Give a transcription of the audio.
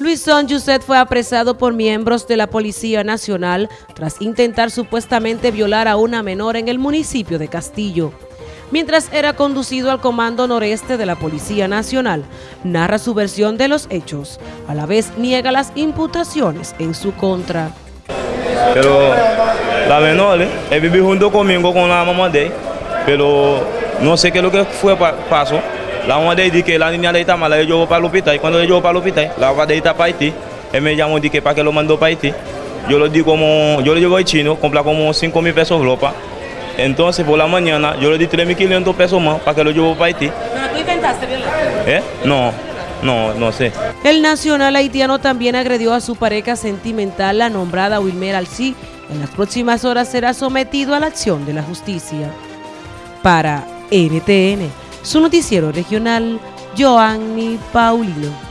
Luisón Yuset fue apresado por miembros de la Policía Nacional tras intentar supuestamente violar a una menor en el municipio de Castillo. Mientras era conducido al Comando Noreste de la Policía Nacional, narra su versión de los hechos. A la vez niega las imputaciones en su contra. Pero la menor, eh, vivió junto conmigo con la mamá de él, pero no sé qué es lo que fue pasó. La mamá de dice que la niña está mala, le llevó para el hospital. Y cuando le llevó para el hospital, la mamá de está para Haití. Él me llamó y dice que para que lo mandó para Haití. Yo le di como, yo le llevo al chino, compré como 5 mil pesos de ropa. Entonces por la mañana yo le di 3.500 pesos más para que lo llevó para Haití. ¿Pero tú intentaste violar? ¿Eh? No, no, no sé. El nacional haitiano también agredió a su pareja sentimental, la nombrada Wilmer Alcí. En las próximas horas será sometido a la acción de la justicia. Para NTN su noticiero regional, Joanny Paulino.